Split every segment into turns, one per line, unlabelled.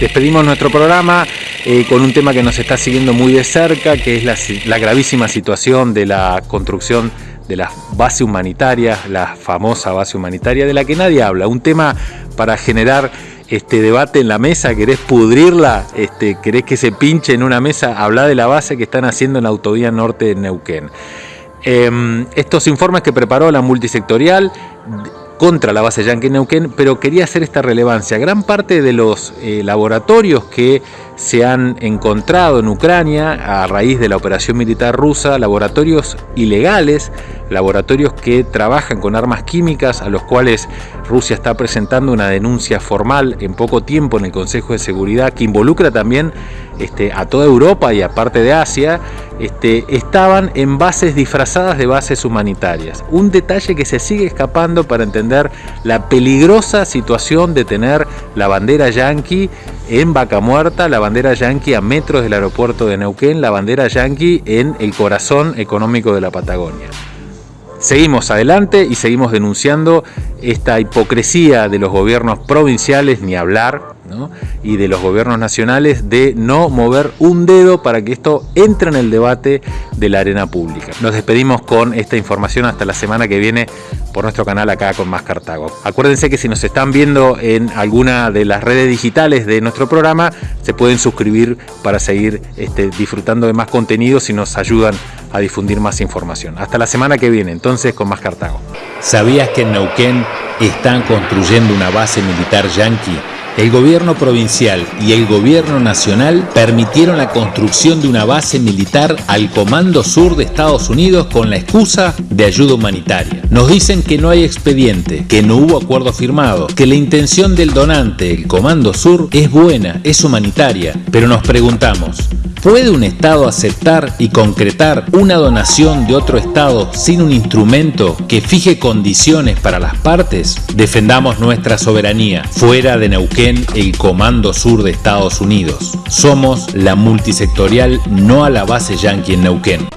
Despedimos nuestro programa eh, con un tema que nos está siguiendo muy de cerca, que es la, gravísima situación de la construcción de la base humanitaria, la famosa base humanitaria de la que nadie habla. Un tema para generar este debate en la mesa, querés pudrirla, este, querés que se pinche en una mesa, habla de la base que están haciendo en la autovía norte de Neuquén. Em, estos informes que preparó la multisectorial contra la base Yankee Neuquén, pero quería hacer esta relevancia. Gran parte de los eh, laboratorios que se han encontrado en Ucrania a raíz de la operación militar rusa, laboratorios ilegales, laboratorios que trabajan con armas químicas a los cuales Rusia está presentando una denuncia formal en poco tiempo en el Consejo de Seguridad que involucra también este, a toda Europa y a parte de Asia, este, estaban en bases disfrazadas de bases humanitarias. Un detalle que se sigue escapando para entender la peligrosa situación de tener la bandera yanqui en Vaca Muerta, la bandera yanqui a metros del aeropuerto de Neuquén, la bandera yanqui en el corazón económico de la Patagonia. Seguimos adelante y seguimos denunciando esta hipocresía de los gobiernos provinciales, ni hablar, y de los gobiernos nacionales de no mover un dedo para que esto entre en el debate de la arena pública. Nos despedimos con esta información hasta la semana que viene por nuestro canal acá con Más Cartago. Acuérdense que si nos están viendo en alguna de las redes digitales de nuestro programa, se pueden suscribir para seguir este, disfrutando de más contenidos y nos ayudan a difundir más información. Hasta la semana que viene, entonces con Más Cartago.
¿Sabías que en Neuquén están construyendo una base militar yanqui? El gobierno provincial y el gobierno nacional permitieron la construcción de una base militar al Comando Sur de Estados Unidos con la excusa de ayuda humanitaria. Nos dicen que no hay expediente, que no hubo acuerdo firmado, que la intención del donante, el Comando Sur, es buena, es humanitaria, pero nos preguntamos, ¿Puede un Estado aceptar y concretar una donación de otro Estado sin un instrumento que fije condiciones para las partes? Defendamos nuestra soberanía. Fuera de Neuquén, el Comando Sur de Estados Unidos. Somos la multisectorial no a la base yanqui en Neuquén.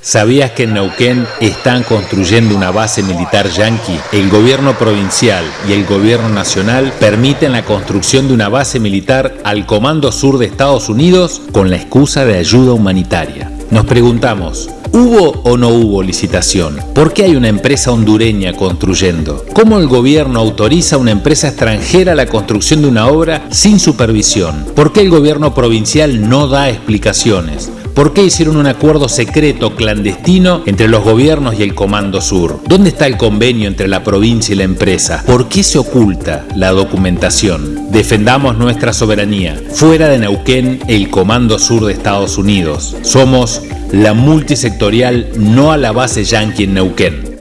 ¿Sabías que en Neuquén están construyendo una base militar yanqui? El gobierno provincial y el gobierno nacional permiten la construcción de una base militar al Comando Sur de Estados Unidos con la excusa de ayuda humanitaria. Nos preguntamos, ¿Hubo o no hubo licitación? ¿Por qué hay una empresa hondureña construyendo? ¿Cómo el gobierno autoriza a una empresa extranjera la construcción de una obra sin supervisión? ¿Por qué el gobierno provincial no da explicaciones? ¿Por qué hicieron un acuerdo secreto clandestino entre los gobiernos y el Comando Sur? ¿Dónde está el convenio entre la provincia y la empresa? ¿Por qué se oculta la documentación? Defendamos nuestra soberanía. Fuera de Neuquén, el Comando Sur de Estados Unidos. Somos la multisectorial no a la base yanqui en Neuquén.